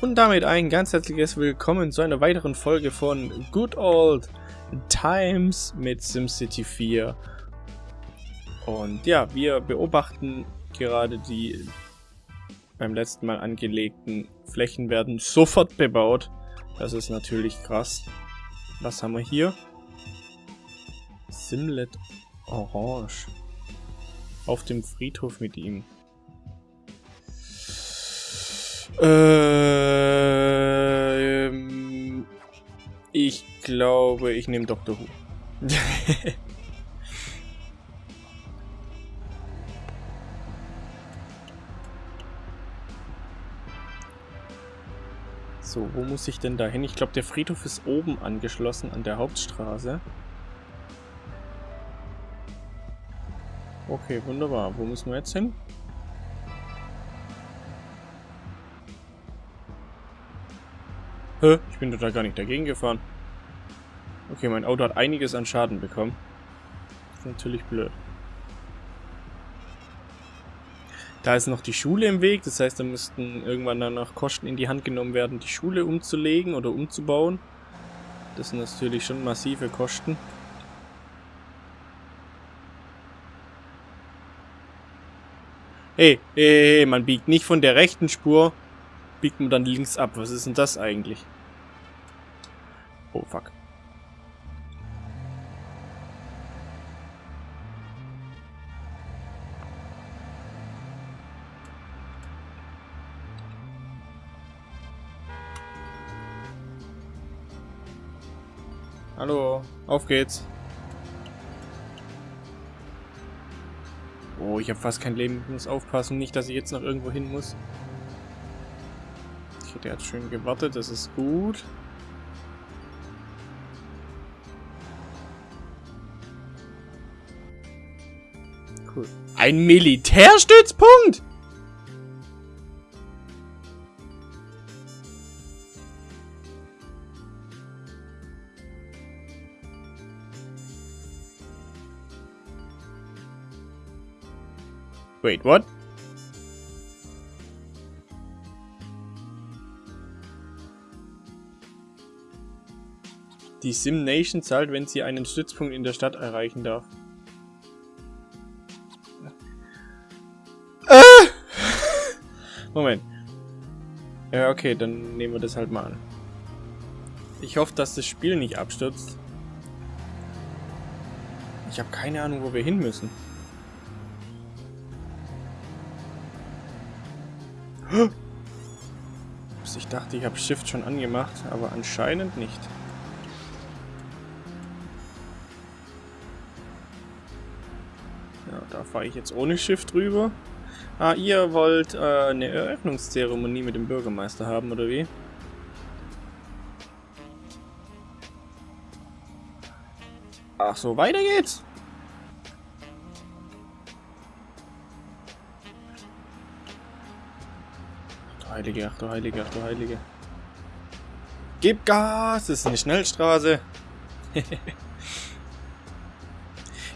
Und damit ein ganz herzliches Willkommen zu einer weiteren Folge von Good Old Times mit SimCity 4. Und ja, wir beobachten gerade die beim letzten Mal angelegten Flächen werden sofort bebaut. Das ist natürlich krass. Was haben wir hier? Simlet Orange. Auf dem Friedhof mit ihm. Ähm, ich glaube, ich nehme Dr. Who. so, wo muss ich denn da hin? Ich glaube, der Friedhof ist oben angeschlossen an der Hauptstraße. Okay, wunderbar. Wo müssen wir jetzt hin? Hä? Ich bin da gar nicht dagegen gefahren. Okay, mein Auto hat einiges an Schaden bekommen. Ist natürlich blöd. Da ist noch die Schule im Weg, das heißt, da müssten irgendwann dann noch Kosten in die Hand genommen werden, die Schule umzulegen oder umzubauen. Das sind natürlich schon massive Kosten. Hey, hey, hey, man biegt nicht von der rechten Spur biegt man dann links ab. Was ist denn das eigentlich? Oh, fuck. Hallo, auf geht's. Oh, ich habe fast kein Leben. Ich muss aufpassen, nicht, dass ich jetzt noch irgendwo hin muss. Der hat schön gewartet, das ist gut. Cool. Ein Militärstützpunkt? Wait, what? Die Sim Nation zahlt, wenn sie einen Stützpunkt in der Stadt erreichen darf. Äh! Moment. Ja, okay, dann nehmen wir das halt mal an. Ich hoffe, dass das Spiel nicht abstürzt. Ich habe keine Ahnung, wo wir hin müssen. Ich dachte, ich habe Shift schon angemacht, aber anscheinend nicht. Fahre ich jetzt ohne Schiff drüber. Ah, ihr wollt äh, eine Eröffnungszeremonie mit dem Bürgermeister haben, oder wie? Ach so, weiter geht's. Ach Heilige, ach du Heilige, ach du Heilige. Gib Gas, das ist eine Schnellstraße.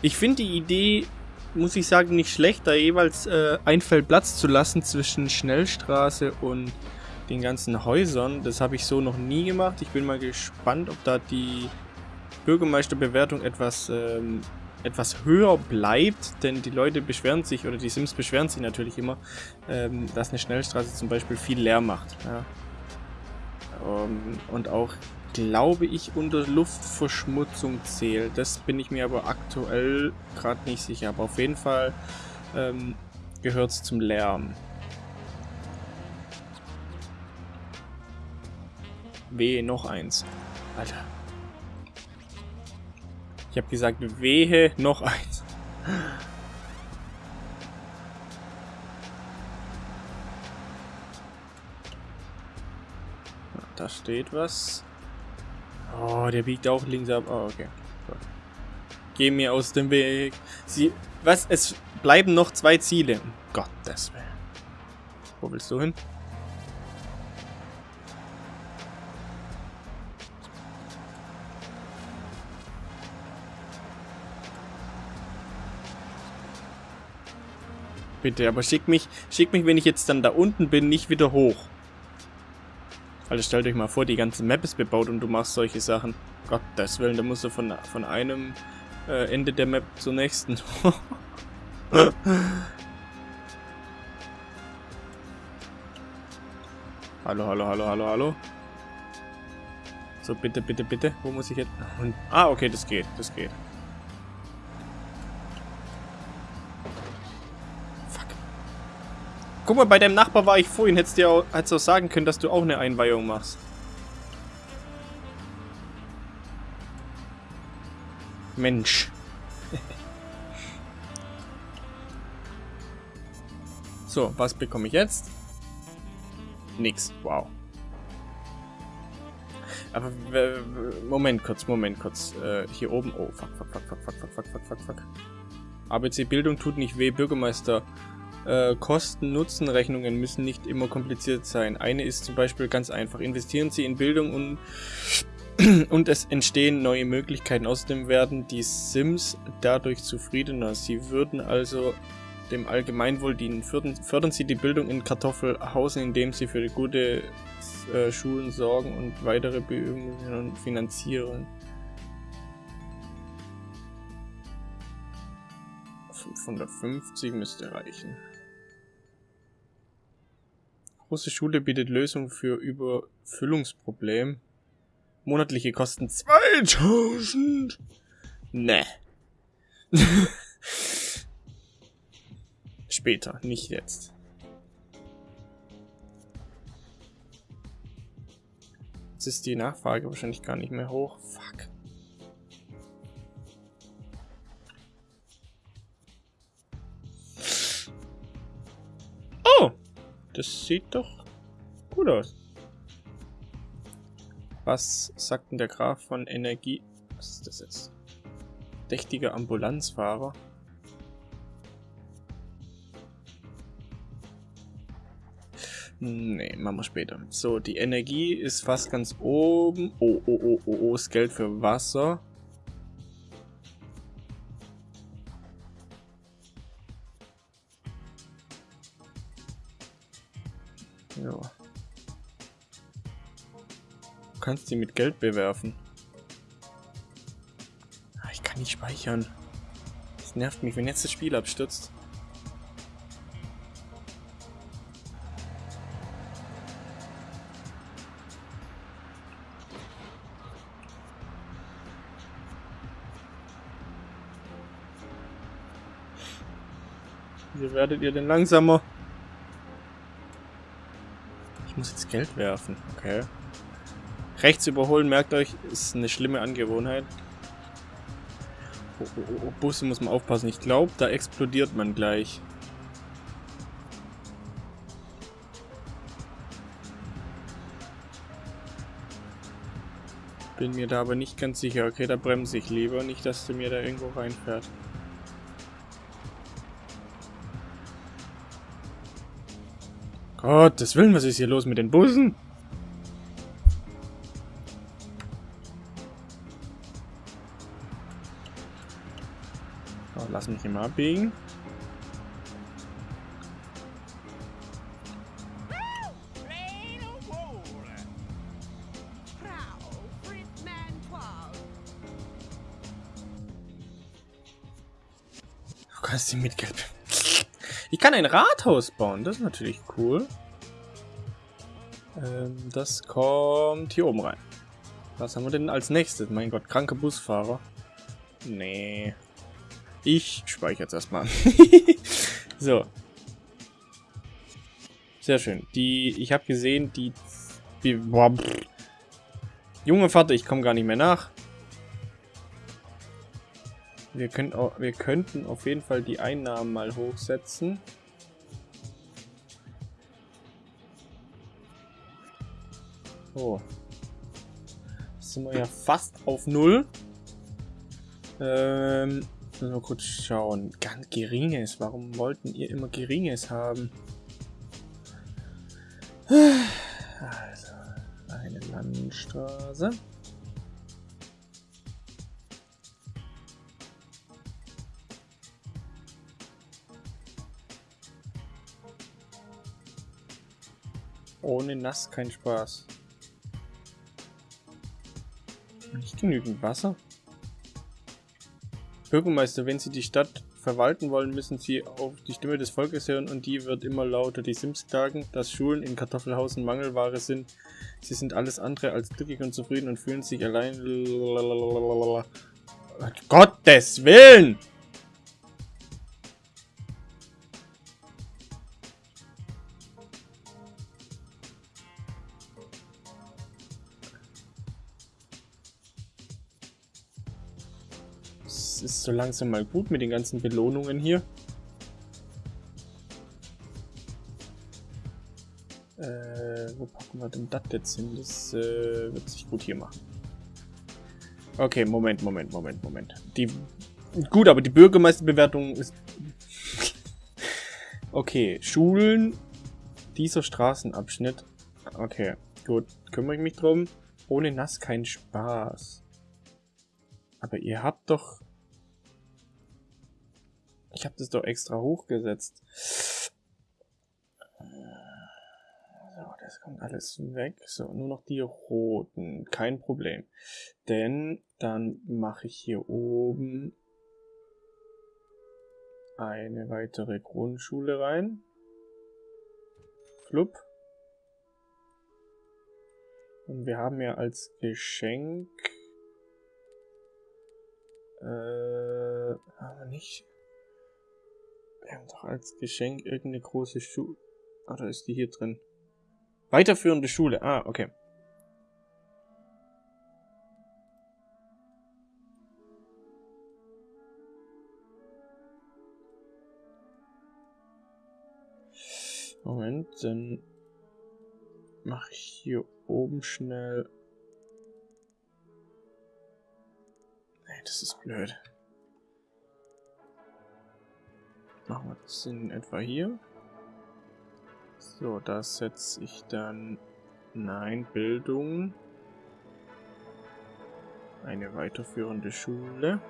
ich finde die Idee muss ich sagen, nicht schlecht, da jeweils äh, ein Feld Platz zu lassen zwischen Schnellstraße und den ganzen Häusern. Das habe ich so noch nie gemacht. Ich bin mal gespannt, ob da die Bürgermeisterbewertung etwas, ähm, etwas höher bleibt, denn die Leute beschweren sich, oder die Sims beschweren sich natürlich immer, ähm, dass eine Schnellstraße zum Beispiel viel leer macht. Ja. Um, ähm, und auch glaube ich, unter Luftverschmutzung zählt. Das bin ich mir aber aktuell gerade nicht sicher. Aber auf jeden Fall ähm, gehört es zum Lärm. Wehe, noch eins. Alter. Ich habe gesagt, wehe, noch eins. Da steht was. Oh, der biegt auch links ab. Oh, okay. Gut. Geh mir aus dem Weg. Sie. Was? Es bleiben noch zwei Ziele. Um Gottes Willen. Wo willst du hin? Bitte, aber schick mich, schick mich, wenn ich jetzt dann da unten bin, nicht wieder hoch. Also stellt euch mal vor, die ganze Map ist bebaut und du machst solche Sachen. Gottes Willen, da musst du von, von einem äh, Ende der Map zur nächsten. hallo, hallo, hallo, hallo, hallo. So, bitte, bitte, bitte. Wo muss ich jetzt? Ah, okay, das geht, das geht. Guck mal, bei deinem Nachbar war ich vorhin. Hättest du auch, hättest auch sagen können, dass du auch eine Einweihung machst. Mensch. so, was bekomme ich jetzt? Nix. Wow. Aber Moment kurz, Moment kurz. Äh, hier oben. Oh, fuck, fuck, fuck, fuck, fuck, fuck, fuck, fuck, fuck, fuck. ABC Bildung tut nicht weh, Bürgermeister. Äh, Kosten-Nutzen-Rechnungen müssen nicht immer kompliziert sein. Eine ist zum Beispiel ganz einfach. Investieren Sie in Bildung und und es entstehen neue Möglichkeiten. Außerdem werden die Sims dadurch zufriedener. Sie würden also dem Allgemeinwohl dienen. Fördern, fördern Sie die Bildung in Kartoffelhausen, indem Sie für gute äh, Schulen sorgen und weitere Bemühungen finanzieren. 550 müsste reichen. Große Schule bietet Lösung für Überfüllungsproblem. Monatliche Kosten 2000. Ne. Später, nicht jetzt. Jetzt ist die Nachfrage wahrscheinlich gar nicht mehr hoch. Fuck. Das sieht doch gut aus. Was sagt denn der Graf von Energie? Was ist das jetzt? Dächtiger Ambulanzfahrer. Nee, machen wir später. So, die Energie ist fast ganz oben. Oh, oh, oh, oh, oh, das Geld für Wasser. Kannst die mit Geld bewerfen. Ah, ich kann nicht speichern. Das nervt mich, wenn jetzt das Spiel abstürzt. Wie werdet ihr denn langsamer? Ich muss jetzt Geld werfen, okay. Rechts überholen, merkt euch, ist eine schlimme Angewohnheit. Oh, oh, oh, oh, Busse muss man aufpassen. Ich glaube, da explodiert man gleich. Bin mir da aber nicht ganz sicher. Okay, da bremse ich lieber. Nicht, dass du mir da irgendwo reinfährt. Gottes Willen, was ist hier los mit den Bussen? Lass mich mal abbiegen. Du kannst die mit Gelb. Ich kann ein Rathaus bauen, das ist natürlich cool. Ähm, das kommt hier oben rein. Was haben wir denn als nächstes? Mein Gott, kranke Busfahrer. Nee. Ich speichere jetzt erstmal. so. Sehr schön. Die, ich habe gesehen, die, die boah, Junge Vater, ich komme gar nicht mehr nach. Wir, können wir könnten auf jeden Fall die Einnahmen mal hochsetzen. Oh. Jetzt sind wir ja fast auf Null. Ähm, nur kurz schauen. Ganz geringes. Warum wollten ihr immer geringes haben? Also, eine Landstraße. Ohne Nass kein Spaß. Nicht genügend Wasser. Bürgermeister, wenn Sie die Stadt verwalten wollen, müssen Sie auf die Stimme des Volkes hören und die wird immer lauter. Die Sims klagen, dass Schulen in Kartoffelhausen Mangelware sind. Sie sind alles andere als glücklich und zufrieden und fühlen sich allein. Gottes Willen! So langsam mal gut mit den ganzen Belohnungen hier. Äh, wo packen wir denn das jetzt hin? Das äh, wird sich gut hier machen. Okay, Moment, Moment, Moment, Moment. Die Gut, aber die Bürgermeisterbewertung ist... okay, Schulen. Dieser Straßenabschnitt. Okay, gut. Kümmere ich mich drum. Ohne Nass kein Spaß. Aber ihr habt doch... Ich habe das doch extra hochgesetzt. So, das kommt alles weg. So, nur noch die roten. Kein Problem. Denn dann mache ich hier oben eine weitere Grundschule rein. Flup. Und wir haben ja als Geschenk äh, aber nicht. Haben doch als Geschenk irgendeine große Schule. Oder ist die hier drin? Weiterführende Schule. Ah, okay. Moment, dann mache ich hier oben schnell das ist blöd. Machen wir das in etwa hier. So, da setze ich dann... Nein, Bildung. Eine weiterführende Schule.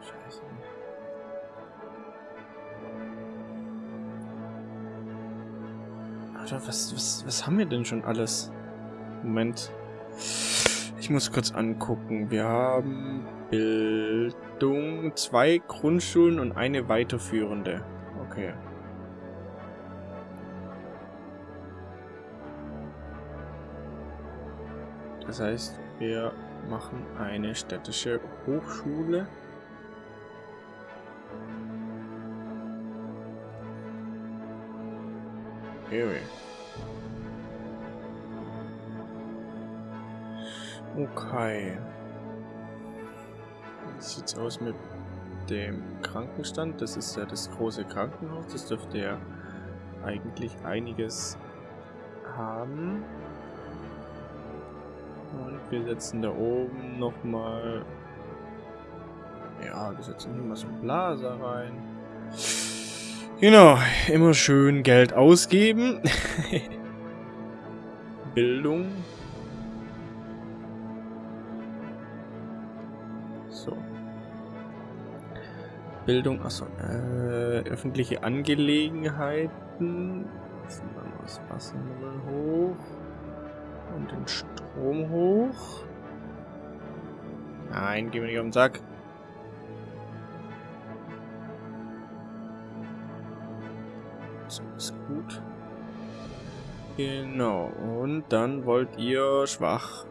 Scheiße. Alter, was, was, was haben wir denn schon alles? Moment. Ich muss kurz angucken. Wir haben Bildung, zwei Grundschulen und eine weiterführende. Okay. Das heißt, wir machen eine städtische Hochschule. Okay. Okay. Wie sieht's aus mit dem Krankenstand? Das ist ja das große Krankenhaus. Das dürfte ja eigentlich einiges haben. Und wir setzen da oben nochmal... Ja, wir setzen hier mal so ein Blaser rein. Genau, immer schön Geld ausgeben. Bildung. Bildung, achso, äh, öffentliche Angelegenheiten. Jetzt wir mal das Wasserlevel hoch. Und den Strom hoch. Nein, gehen wir nicht auf den Sack. So, ist gut. Genau, und dann wollt ihr schwach.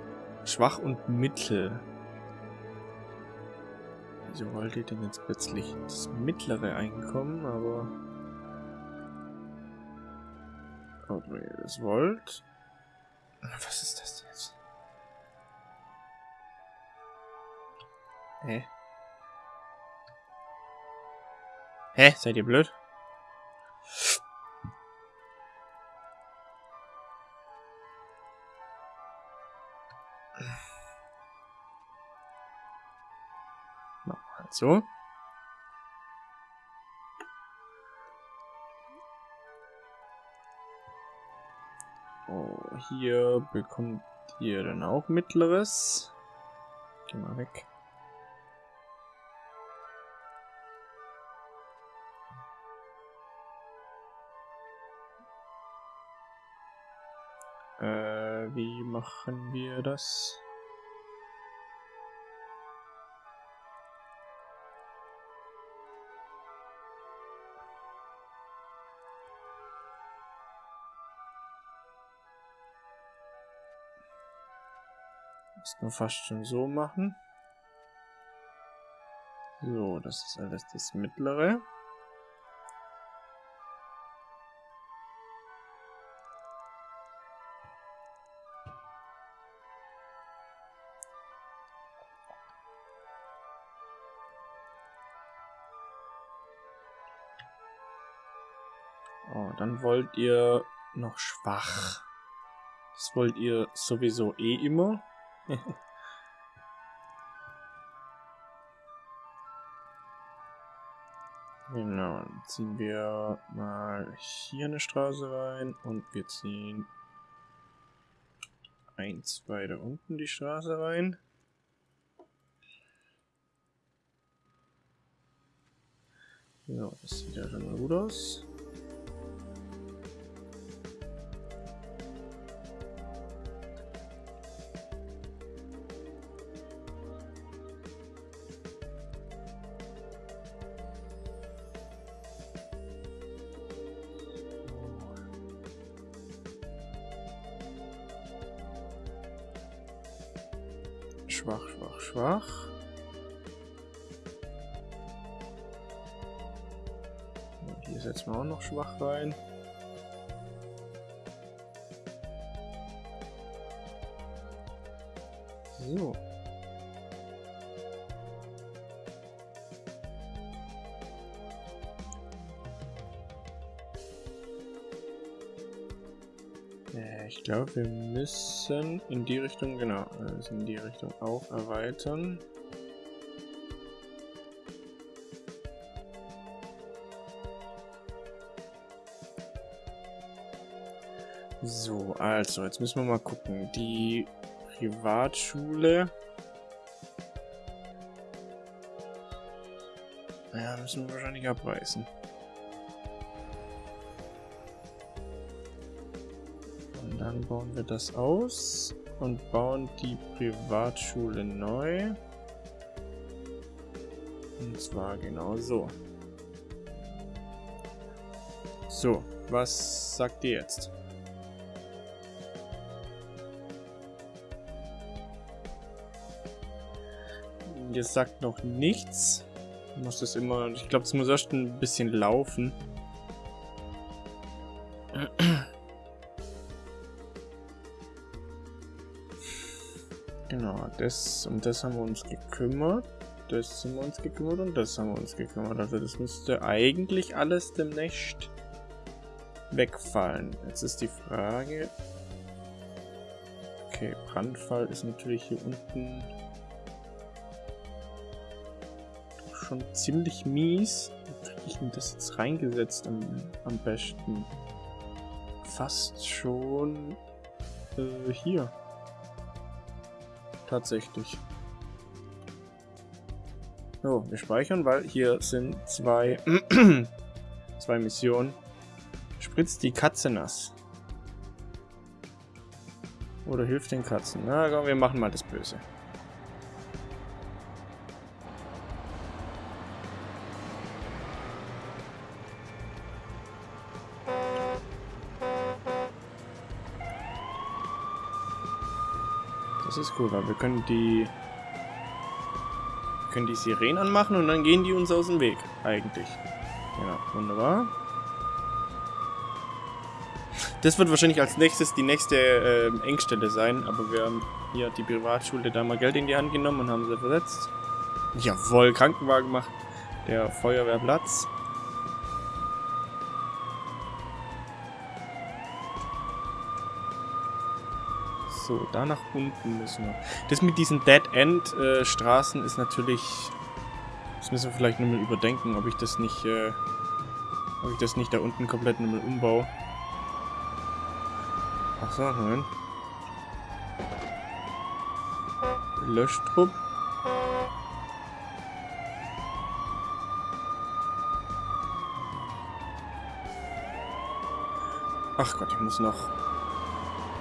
Schwach und mittel. Wieso wollt ihr denn jetzt plötzlich das mittlere Einkommen, aber... Wenn ihr das wollt... Was ist das jetzt? Hä? Hä? Seid ihr blöd? So. Oh, hier bekommt ihr dann auch mittleres. Geh mal weg. Äh, wie machen wir das? Müssen wir fast schon so machen. So, das ist alles das mittlere. Oh, dann wollt ihr noch schwach. Das wollt ihr sowieso eh immer. genau, dann ziehen wir mal hier eine Straße rein und wir ziehen eins weiter unten die Straße rein. So, das sieht ja schon gut aus. Schwach, schwach, schwach. Und hier setzen wir auch noch schwach rein. So. Wir müssen in die Richtung, genau, müssen in die Richtung auch erweitern. So, also, jetzt müssen wir mal gucken. Die Privatschule. Ja, müssen wir wahrscheinlich abreißen. Dann bauen wir das aus und bauen die Privatschule neu. Und zwar genau so. So, was sagt ihr jetzt? Ihr sagt noch nichts. Ich muss das immer, ich glaube, es muss erst ein bisschen laufen. Das um das haben wir uns gekümmert. Das haben wir uns gekümmert und das haben wir uns gekümmert. Also das müsste eigentlich alles demnächst wegfallen. Jetzt ist die Frage... Okay, Brandfall ist natürlich hier unten schon ziemlich mies. Wie kriege ich denn das jetzt reingesetzt am, am besten? Fast schon äh, hier tatsächlich. So, wir speichern, weil hier sind zwei, zwei Missionen. Spritzt die Katze nass. Oder hilft den Katzen. Na komm, wir machen mal das Böse. Das ist cool, weil wir können die wir können die Sirenen anmachen und dann gehen die uns aus dem Weg, eigentlich. Ja, wunderbar. Das wird wahrscheinlich als nächstes die nächste äh, Engstelle sein, aber wir haben hier die Privatschule da mal Geld in die Hand genommen und haben sie versetzt. Jawohl, Krankenwagen gemacht. Der Feuerwehrplatz. So, da nach unten müssen wir. Das mit diesen Dead-End-Straßen äh, ist natürlich... Das müssen wir vielleicht nochmal überdenken, ob ich das nicht... Äh, ob ich das nicht da unten komplett nochmal umbaue. Achso, Moment. Löschtrupp. Ach Gott, ich muss noch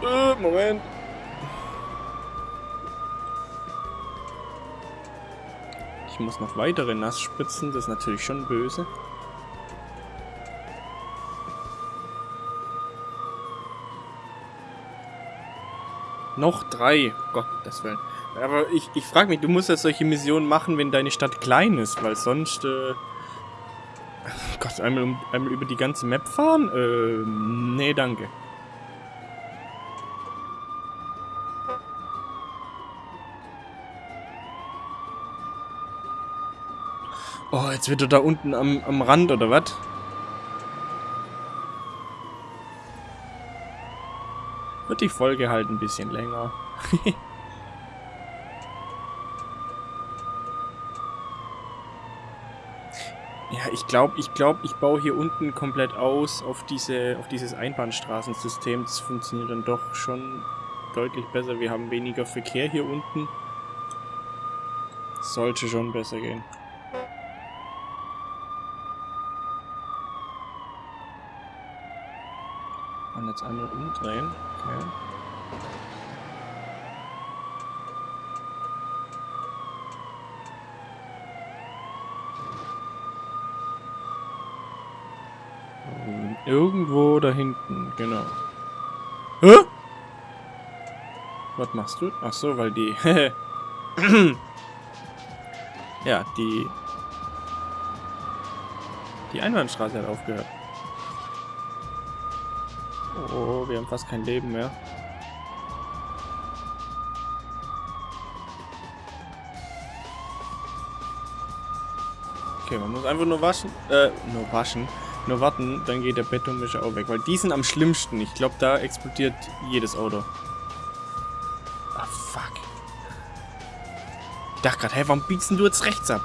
Äh, Moment. Ich muss noch weitere nass spritzen, das ist natürlich schon böse. Noch drei. Gott, das Willen. Aber ich, ich frage mich, du musst ja solche Missionen machen, wenn deine Stadt klein ist, weil sonst... Äh Gott, einmal, einmal über die ganze Map fahren? Äh, nee, danke. Oh, jetzt wird er da unten am, am Rand, oder was? Wird die Folge halt ein bisschen länger. ja, ich glaube, ich glaube, ich baue hier unten komplett aus auf diese, auf dieses Einbahnstraßensystem. Das funktioniert dann doch schon deutlich besser. Wir haben weniger Verkehr hier unten. Sollte schon besser gehen. Und umdrehen. Okay. Irgendwo da hinten, genau. Hä? Was machst du? Ach so, weil die... ja, die... Die Einbahnstraße hat aufgehört. Oh, wir haben fast kein Leben mehr. Okay, man muss einfach nur waschen. Äh, nur waschen. Nur warten, dann geht der Betonmischer auch weg. Weil die sind am schlimmsten. Ich glaube, da explodiert jedes Auto. Ah, fuck. Ich dachte gerade, hey, warum biegst du jetzt rechts ab?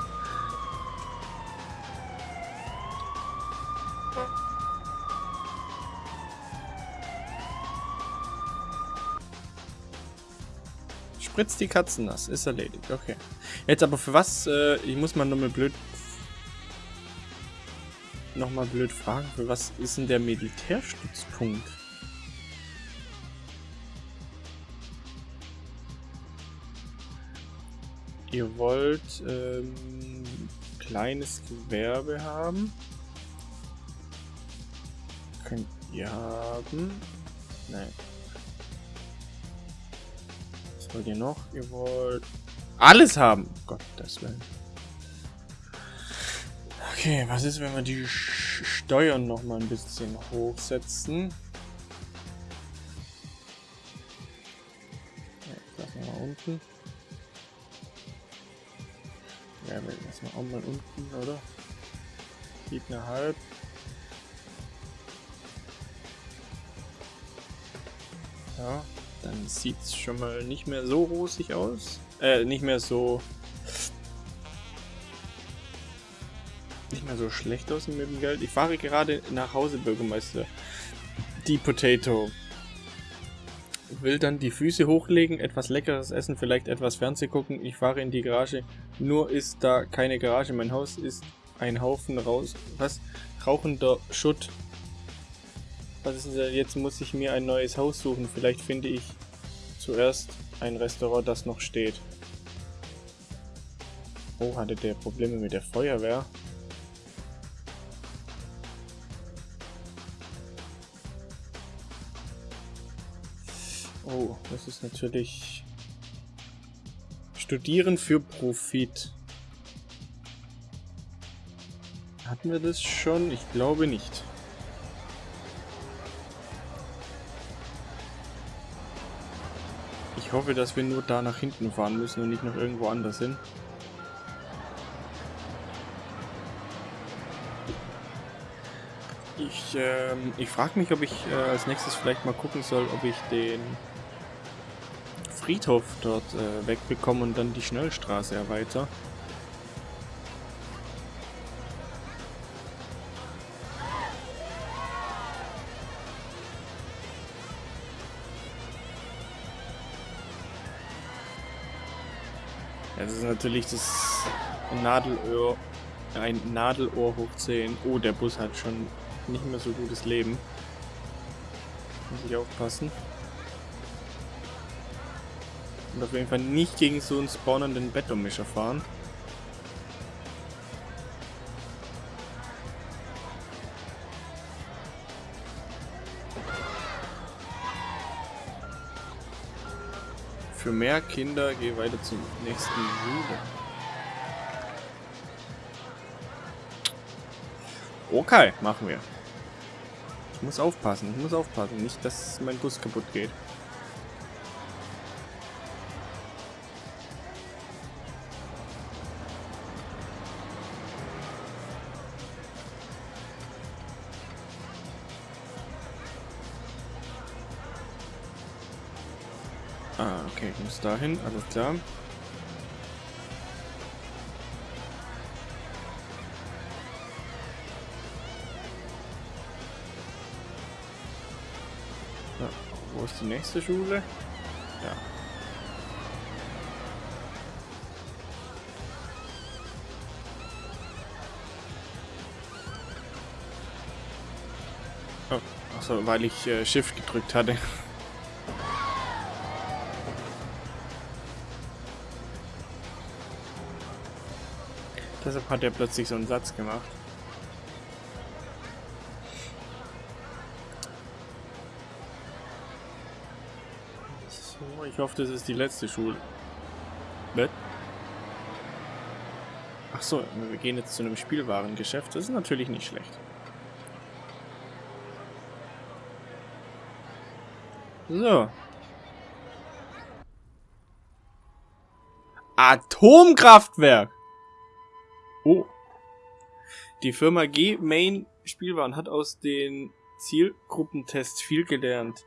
Spritzt die Katzen nass. Ist erledigt. Okay. Jetzt aber für was? Äh, ich muss mal nochmal blöd... Nochmal blöd fragen. Für was ist denn der Militärstützpunkt? Ihr wollt ähm, kleines Gewerbe haben. Könnt ihr haben. Nein wollt ihr noch? Ihr wollt alles haben. Gottes Willen. Okay, was ist, wenn wir die Steuern noch mal ein bisschen hochsetzen? Ja, lassen wir mal unten. Ja, lassen wir auch mal unten, oder? Siebeneinhalb. Ja. Dann sieht es schon mal nicht mehr so rosig aus. Äh, nicht mehr so... Nicht mehr so schlecht aus mit dem Geld. Ich fahre gerade nach Hause, Bürgermeister. Die Potato. Will dann die Füße hochlegen, etwas leckeres essen, vielleicht etwas Fernseh gucken. Ich fahre in die Garage. Nur ist da keine Garage. Mein Haus ist ein Haufen raus. Was? Rauchender Schutt was ist denn jetzt muss ich mir ein neues Haus suchen. Vielleicht finde ich zuerst ein Restaurant, das noch steht. Oh, hatte der Probleme mit der Feuerwehr? Oh, das ist natürlich... Studieren für Profit. Hatten wir das schon? Ich glaube nicht. Ich hoffe, dass wir nur da nach hinten fahren müssen und nicht noch irgendwo anders hin. Ich, ähm, ich frage mich, ob ich äh, als nächstes vielleicht mal gucken soll, ob ich den Friedhof dort äh, wegbekomme und dann die Schnellstraße erweitere. ist natürlich das Nadelöhr, ein Nadelohr hoch 10. Oh, der Bus hat schon nicht mehr so gutes Leben. Muss ich aufpassen. Und auf jeden Fall nicht gegen so einen spawnenden Bettomischer fahren. Für mehr Kinder geh weiter zum nächsten Schule. Okay, machen wir. Ich muss aufpassen, ich muss aufpassen. Nicht, dass mein Bus kaputt geht. Muss dahin, alles klar. Ja, wo ist die nächste Schule? Ja. Oh, achso, weil ich äh, Shift gedrückt hatte. Deshalb hat er plötzlich so einen Satz gemacht. So, ich hoffe, das ist die letzte Schule. Was? Ach so, wir gehen jetzt zu einem Spielwarengeschäft. Das ist natürlich nicht schlecht. So. Atomkraftwerk! Die Firma G-Main Spielwaren hat aus den Zielgruppentests viel gelernt.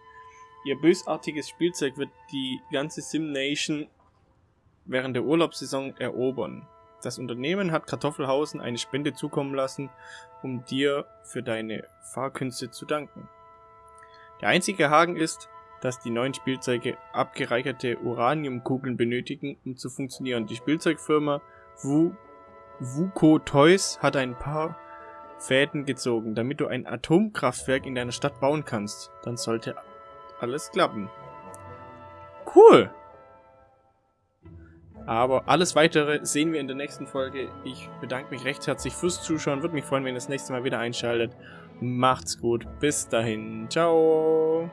Ihr bösartiges Spielzeug wird die ganze Sim Nation während der Urlaubssaison erobern. Das Unternehmen hat Kartoffelhausen eine Spende zukommen lassen, um dir für deine Fahrkünste zu danken. Der einzige Haken ist, dass die neuen Spielzeuge abgereicherte Uraniumkugeln benötigen, um zu funktionieren. Die Spielzeugfirma Wu Wuko Toys hat ein paar Fäden gezogen, damit du ein Atomkraftwerk in deiner Stadt bauen kannst. Dann sollte alles klappen. Cool! Aber alles weitere sehen wir in der nächsten Folge. Ich bedanke mich recht herzlich fürs Zuschauen. Würde mich freuen, wenn ihr das nächste Mal wieder einschaltet. Macht's gut. Bis dahin. Ciao.